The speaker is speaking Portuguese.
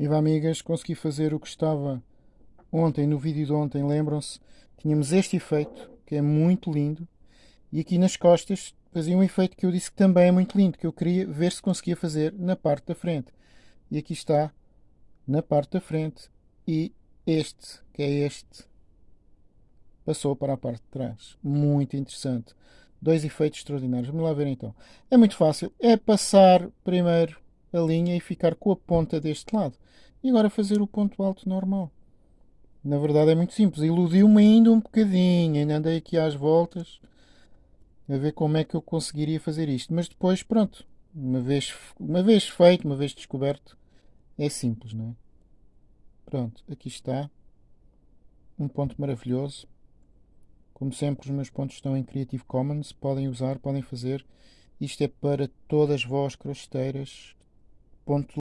Viva amigas, consegui fazer o que estava ontem, no vídeo de ontem, lembram-se? Tínhamos este efeito, que é muito lindo, e aqui nas costas fazia um efeito que eu disse que também é muito lindo, que eu queria ver se conseguia fazer na parte da frente. E aqui está, na parte da frente, e este, que é este, passou para a parte de trás. Muito interessante. Dois efeitos extraordinários. Vamos lá ver então. É muito fácil. É passar primeiro a linha e ficar com a ponta deste lado. E agora fazer o ponto alto normal. Na verdade é muito simples. Iludiu-me ainda um bocadinho. Ainda andei aqui às voltas a ver como é que eu conseguiria fazer isto. Mas depois, pronto. Uma vez, uma vez feito, uma vez descoberto, é simples, não é? Pronto, aqui está. Um ponto maravilhoso. Como sempre, os meus pontos estão em Creative Commons. Podem usar, podem fazer. Isto é para todas vós crosteiras. Ponto